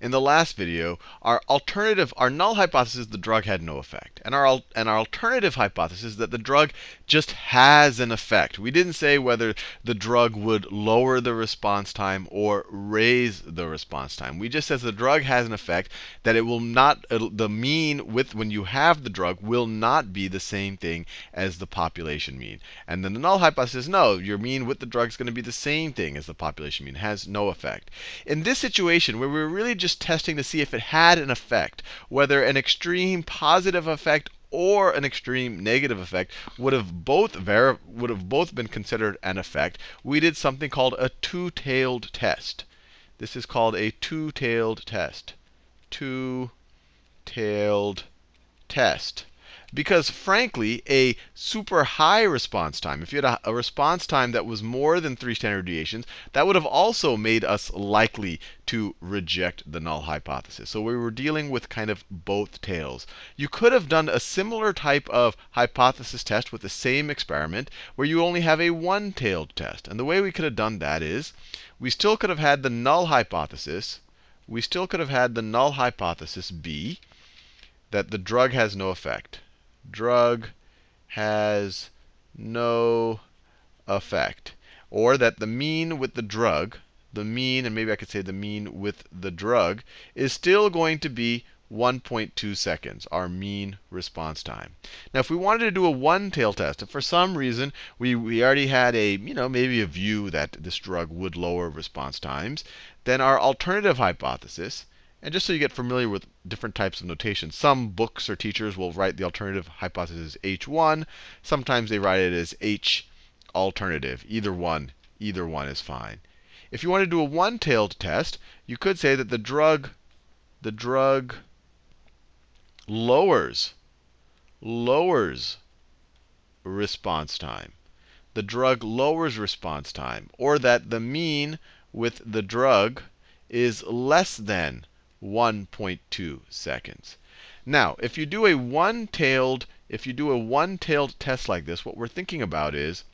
in the last video, our alternative, our null hypothesis, the drug had no effect. And our, and our alternative hypothesis that the drug just has an effect. We didn't say whether the drug would lower the response time or raise the response time. We just said the drug has an effect that it will not, the mean with when you have the drug will not be the same thing as the population mean. And then the null hypothesis, no, your mean with the drug is going to be the same thing as the population mean, has no effect. In this situation, where we were really just testing to see if it had an effect, whether an extreme positive effect or an extreme negative effect would have both would have both been considered an effect, we did something called a two-tailed test. This is called a two-tailed test. Two-tailed test. Because frankly, a super high response time, if you had a, a, response time that was more than three standard deviations, that would have also made us likely to reject the null hypothesis. So we were dealing with kind of both tails. You could have done a similar type of hypothesis test with the same experiment where you only have a one-tailed test. And the way we could have done that is we still could have had the null hypothesis. We still could have had the null hypothesis be that the drug has no effect drug has no effect. Or that the mean with the drug, the mean, and maybe I could say the mean with the drug, is still going to be 1.2 seconds, our mean response time. Now, if we wanted to do a one-tail test, if for some reason we, we already had a, you know, maybe a view that this drug would lower response times, then our alternative hypothesis and just so you get familiar with different types of notation, some books or teachers will write the alternative hypothesis H1. Sometimes they write it as H alternative. Either one, either one is fine. If you want to do a one-tailed test, you could say that the drug, the drug lowers, lowers response time. The drug lowers response time. Or that the mean with the drug is less than 1.2 seconds. Now, if you do a one-tailed, if you do a one-tailed test like this, what we're thinking about is,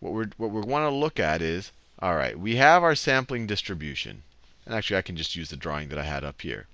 what we're what we want to look at is, all right, we have our sampling distribution. And actually, I can just use the drawing that I had up here.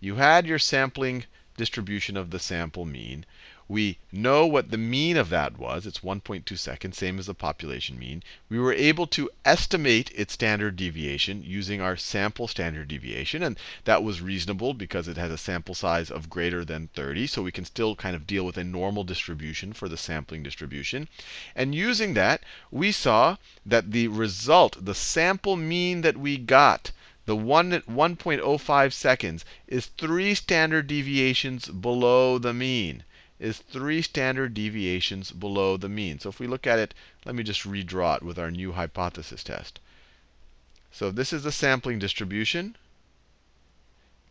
You had your sampling distribution of the sample mean. We know what the mean of that was. It's 1.2 seconds, same as the population mean. We were able to estimate its standard deviation using our sample standard deviation. And that was reasonable because it has a sample size of greater than 30. So we can still kind of deal with a normal distribution for the sampling distribution. And using that, we saw that the result, the sample mean that we got, the 1 1.05 seconds, is three standard deviations below the mean is three standard deviations below the mean. So if we look at it, let me just redraw it with our new hypothesis test. So this is the sampling distribution.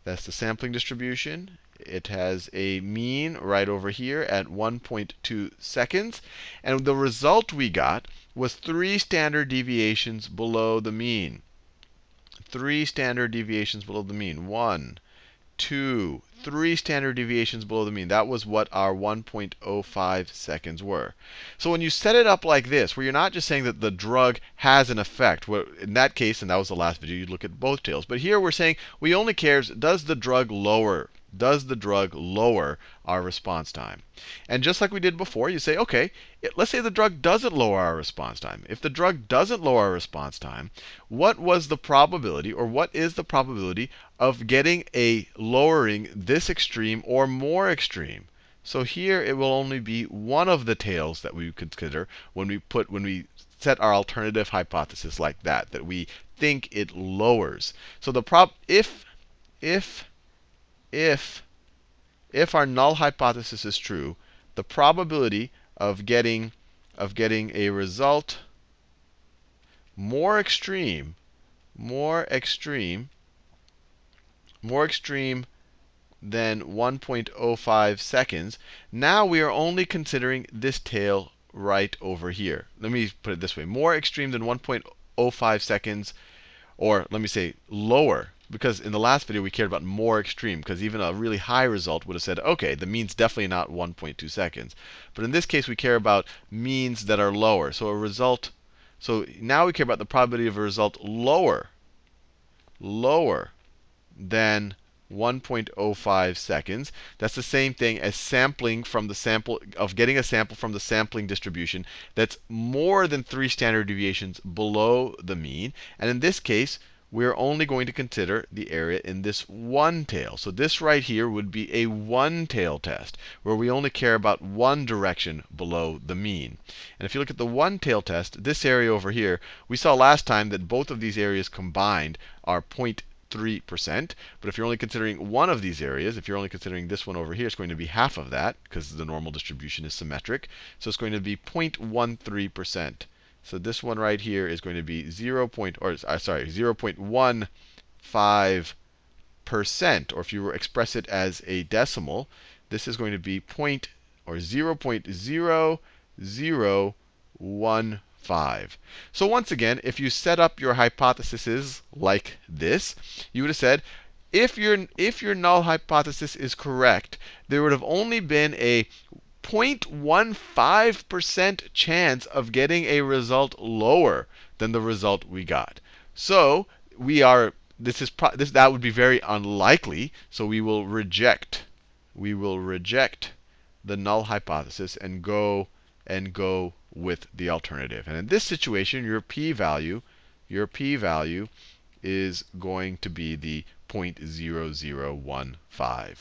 That's the sampling distribution. It has a mean right over here at 1.2 seconds. And the result we got was three standard deviations below the mean. Three standard deviations below the mean. One, two, three standard deviations below the mean. That was what our 1.05 seconds were. So when you set it up like this, where you're not just saying that the drug has an effect, in that case, and that was the last video, you'd look at both tails. But here we're saying we only cares, does the drug lower does the drug lower our response time? And just like we did before, you say, OK, it, let's say the drug doesn't lower our response time. If the drug doesn't lower our response time, what was the probability, or what is the probability of getting a lowering this extreme or more extreme? So here it will only be one of the tails that we consider when we put when we set our alternative hypothesis like that, that we think it lowers. So the prob if if if, if our null hypothesis is true, the probability of getting, of getting a result more extreme, more extreme, more extreme than 1.05 seconds, now we are only considering this tail right over here. Let me put it this way. More extreme than 1.05 seconds, or let me say lower because in the last video we cared about more extreme, because even a really high result would have said, OK, the mean's definitely not 1.2 seconds. But in this case, we care about means that are lower. So a result, so now we care about the probability of a result lower, lower than 1.05 seconds. That's the same thing as sampling from the sample of getting a sample from the sampling distribution that's more than 3 standard deviations below the mean. And in this case, we're only going to consider the area in this one tail. So this right here would be a one tail test, where we only care about one direction below the mean. And if you look at the one tail test, this area over here, we saw last time that both of these areas combined are 0.3%. But if you're only considering one of these areas, if you're only considering this one over here, it's going to be half of that, because the normal distribution is symmetric. So it's going to be 0.13%. So this one right here is going to be 0. Point, or uh, sorry, 0.15 percent. Or if you express it as a decimal, this is going to be point or 0.0015. So once again, if you set up your hypotheses like this, you would have said, if your if your null hypothesis is correct, there would have only been a 0.15% chance of getting a result lower than the result we got. So we are this is this that would be very unlikely. So we will reject we will reject the null hypothesis and go and go with the alternative. And in this situation, your p-value your p-value is going to be the 0.0015.